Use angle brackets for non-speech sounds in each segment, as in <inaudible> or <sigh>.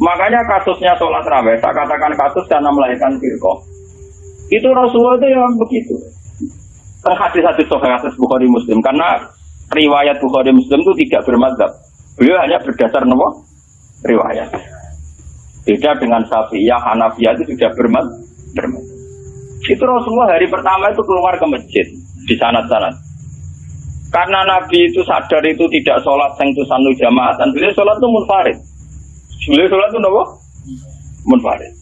Makanya kasusnya sholat raweh, saya katakan kasus karena melahirkan firqoh. Itu Rasulullah itu yang begitu. Kan hadis-hadis sahih hadis Bukhari Muslim karena riwayat Bukhari Muslim itu tidak bermadzhab. Beliau hanya berdasar nomor riwayat. Beda dengan Syafi'iyah, Hanafiyah itu sudah bermadzhab. Itu Rasulullah hari pertama itu keluar ke masjid di sanat-sanat. Karena Nabi itu sadar itu tidak sholat sanu jamaah dan beliau sholat itu munfarid. Beliau sholat itu apa? Munfarid.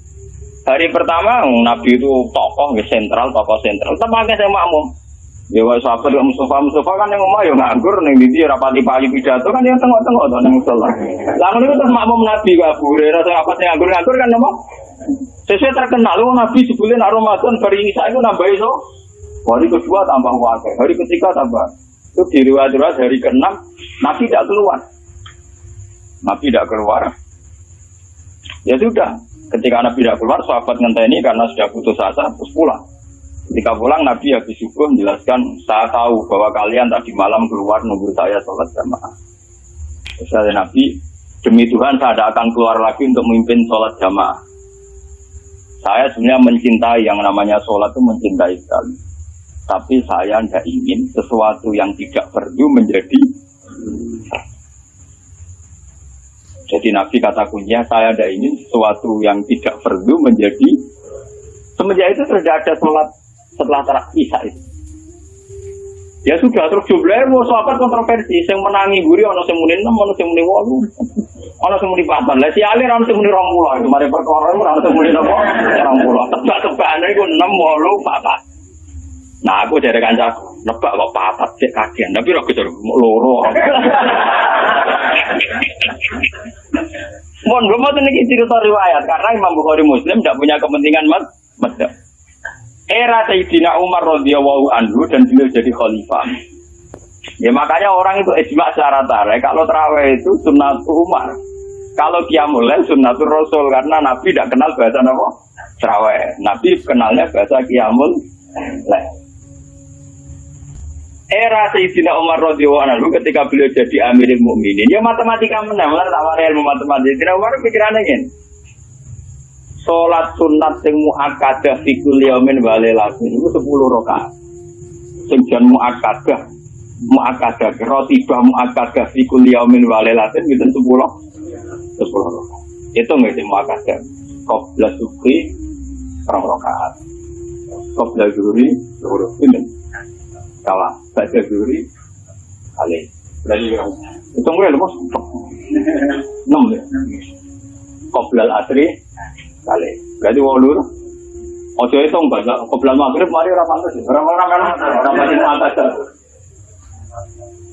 Hari pertama Nabi itu tokoh ya sentral, tokoh sentral. Tapi saya makmum. Ya wah sahabat ya Mustafa Mustafa kan yang ngomong ya nganggur ning ndi rapati payu pidato kan yang tengok-tengok to ning musala. Lalu itu terus makmum Nabi Pak Abu Hurairah apa sing nganggur-nganggur kan nopo? Sesuai terkenal lu Nabi sebulan Ramadan hari ini saya itu nambah itu. Hari kedua tambah wakil, hari ketiga tambah. Itu di riwayat hari ke-6 Nabi tidak keluar. Nabi tidak keluar. Ya sudah, ketika Nabi tidak keluar, sahabat ngenteni karena sudah putus asa, terus pulang. Ketika pulang Nabi habis subuh menjelaskan, saya tahu bahwa kalian tadi malam keluar nunggu saya sholat jamaah. Ada Nabi, demi Tuhan saya tidak akan keluar lagi untuk memimpin sholat jamaah. Saya sebenarnya mencintai yang namanya sholat itu mencintai sekali. Tapi saya tidak ingin sesuatu yang tidak perlu menjadi jadi Nabi kata kuncinya saya tidak ingin sesuatu yang tidak perlu menjadi semenjak itu sudah ada sholat setelah isya itu. Ya sudah terus jumlahnya mau sahabat kontroversi, yang menangi guri ono sing muni 6, ono sing muni 8. Ono sing muni 4. Lah si alir ono sing muni 20. Itu mari perkara ono sing muni napa? 20. Tebak-tebakane iku 6, 8, 4. Nah aku dari kancaku, nebak kok papat cek kajian, tapi ora kejar loro. <laughs> Mohon belum mau ini cerita riwayat karena Imam Bukhari Muslim tidak punya kepentingan mas, era Sayyidina Umar radhiyallahu anhu dan beliau jadi khalifah. Ya makanya orang itu ijma secara tarik kalau terawih itu sunnah Umar. Kalau qiyamul lail sunnatul Rasul karena Nabi tidak kenal bahasa apa? Terawih. Nabi kenalnya bahasa lail. Era Sayyidina Umar radhiyallahu anhu ketika beliau jadi Amirul Mukminin, ya matematika menang, lah tak ilmu matematika. Sayyidina Umar pikirannya ingin Sholat sunat sing muakkadah fi yaumin wa lailatin itu 10 rakaat. Sing jan muakkadah muakkadah rotibah muakkadah fi yaumin wa lailatin itu 10 10 rakaat. Itu nggak sih muakkadah. Qabla subuhi rong rakaat. Qabla zuhri zuhur ini. Kalah, baca zuhri kali. Berarti itu mulai lepas. 6 ya. Qabla asri kali. Berarti walu. Ojo itu enggak, kebelan maghrib mari ora pantes. Ora ora kan ora pantes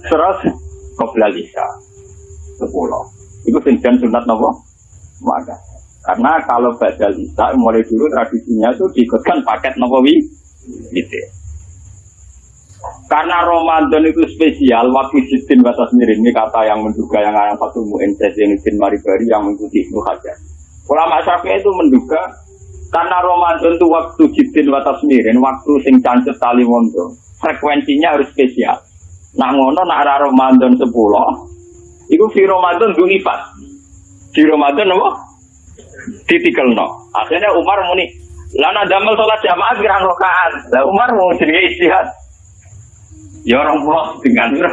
Terus kebelan isya. Sepuluh. Itu singjan sunat nopo? Maka. Karena kalau badal isya mulai dulu tradisinya itu diikutkan paket nopo wi. Gitu. Karena Ramadan itu spesial, waktu Jitin Batas Mirin ini kata yang menduga yang ayam satu mu'in yang Ibn Maribari yang mengikuti Ibnu Hajar. Ulama Syafi'i itu menduga karena Ramadan itu waktu jibin watas mirin, waktu sing cancet tali mondo, frekuensinya harus spesial. Nah ngono nak arah Ramadan 10, itu di Ramadan ifat. Di Ramadan apa? Ditikel no. Akhirnya Umar muni, lana damel sholat jamaah gerang rokaan. Lah Umar mau jadi istihad. Ya orang pulau dengan. <laughs>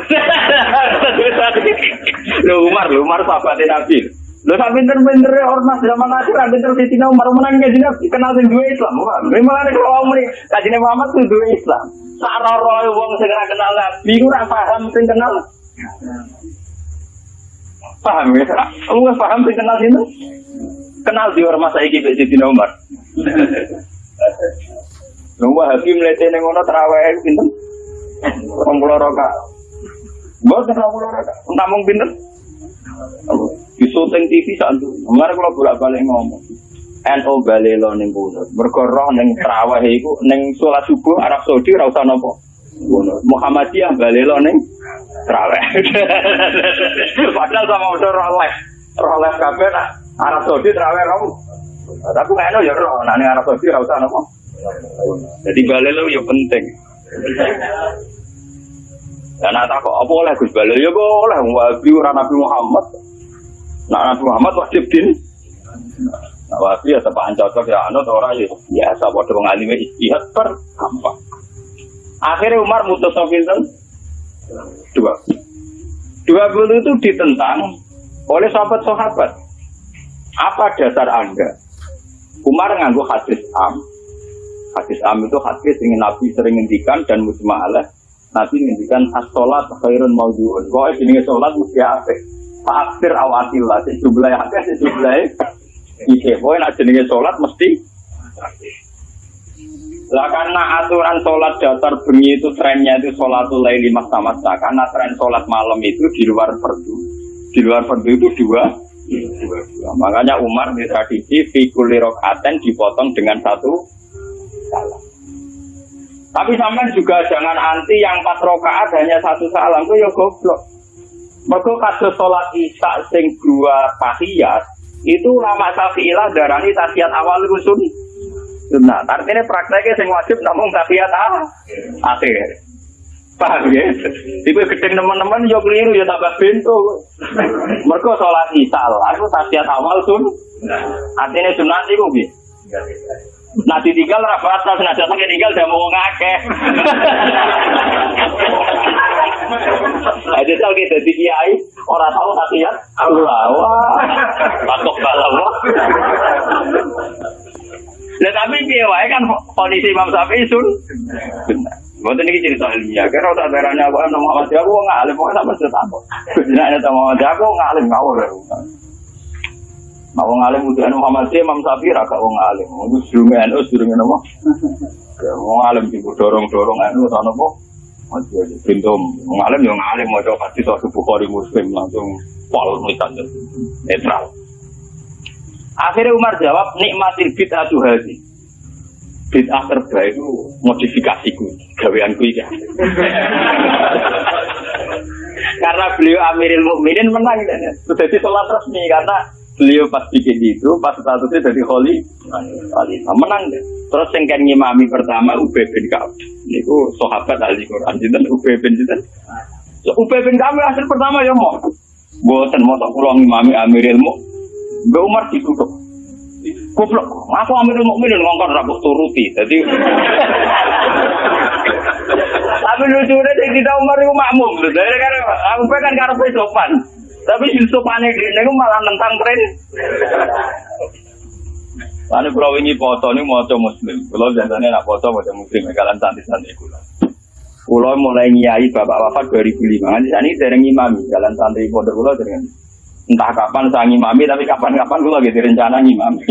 Lu Umar, lu Umar sahabatnya Nabi. Lo sak pinter-pinter ormas zaman akhir pinter di sini Umar menang kaji nabi kenal sing dua Islam. Memang ada kalau nih kaji Muhammad tuh dua Islam. Sak roh wong segera kenal nabi, ora paham sing kenal. Paham ya? Nggak paham sing kenal sini? Kenal di ormas saya gitu di Umar. <laughs> Nunggu hakim lete neng ono terawih pinter. Rombolo roka. Buat rombolo roka. Entah mung pinter. Di syuting TV saat itu, kemarin kalau bolak balik ngomong, NO balelo ning kunut. Mergo roh ning traweh iku ning salat subuh Arab Saudi ora usah napa. Muhammadiyah balelo ning traweh. <laughs> Padahal sama udah roh live. Roh live Arab Saudi traweh kamu. Tapi kan ya roh, nah ning Arab Saudi ora usah napa. Jadi balelo ya penting. Dan tak kok apa oleh Gus Balelo ya kok oleh Wahabi ora Nabi Muhammad. Nah Nabi Muhammad wajib din Nah, wabi ya tepaan cocok ya anut orang ya biasa padha wong alime istihad per gampang. Akhirnya Umar mutus Sofinten dua. Dua puluh itu ditentang oleh sahabat-sahabat. Apa dasar Anda? Umar nganggu hadis am. Hadis am itu hadis yang Nabi sering ngendikan dan musma'alah. Nabi ngendikan as-sholat khairun mawdu'un. Pokoknya jenis sholat mesti apik. Fa'aksir awatillah. Sejumlah hadis, sejumlah Iya, pokoknya nak jenis sholat mesti lah karena aturan sholat dasar bengi itu trennya itu sholatul laili masa Karena tren sholat malam itu di luar fardu. Di luar fardu itu dua, dua. Makanya Umar di tradisi fikuli rokaten dipotong dengan satu salam. Tapi sampean juga jangan anti yang pas rokaat hanya satu salam. Itu ya goblok. Mereka kasus sholat isya sing dua tahiyat itu lama syafi'ilah darani tasiyat awal sun. Sunnah. Artinya prakteknya sing wajib namun tasiyat ah, akhir. Paham ya? Iku gedeng teman-teman yo keliru ya tambah bento. Mereka sholat isya lah, itu tasiyat awal sun. Artinya sunnah itu bi. Nah ditinggal rafa atas, nah jatuh tinggal udah mau ngakeh. Jadi tahu kita di kiai orang tahu tapi ya Allah wah balawa. Nah tapi dia kan kondisi Imam Syafi'i sun. Bukan ini cerita ilmiah. Karena tak berani aku nama Muhammad aku nggak alim, pokoknya sama cerita apa. Tidak ada Muhammad aku nggak alim. Nah, wong alim udah Muhammad Imam Syafi'i raga wong alim. Itu sedurunge NU sedurunge napa? Wong alim sing dorong-dorong NU sana apa? Masih aja pintu ngalim yang ngalim mau coba pasti suatu bukhari muslim langsung pol misalnya netral. Akhirnya Umar jawab nikmatil tuh hadi. Bid'ah terbaik itu modifikasiku, gaweanku iki. <laughs> karena beliau Amirul Mukminin menang dan jadi sholat resmi karena beliau pas bikin itu pas statusnya jadi holy khalifah menang deh. Terus yang kan ngimami pertama Ubay bin Ka'ab. Niku sahabat ahli Quran. Jinten Ubay bin jinten so, Ubay bin Ka'ab hasil pertama ya mau buatan mau tak pulang ngimami Amirul Muk Mbak Umar ditutup. Goblok, aku Amirul Mukminin ngongkon rabuk turuti. Jadi <laughs> Tapi di kita Umar itu makmum. Dari kan aku kan karena sopan. Tapi Yusuf aneh ini malah nentang tren. Lalu kalau ini foto ini mau muslim, kalau biasanya nak foto mau muslim, kalian santai-santai kula. Kulo mulai nyai bapak wafat 2005, ini sering imami, jalan santri pondok kulo dengan entah kapan saya ngimami, tapi kapan-kapan kulo lagi rencana ngimami.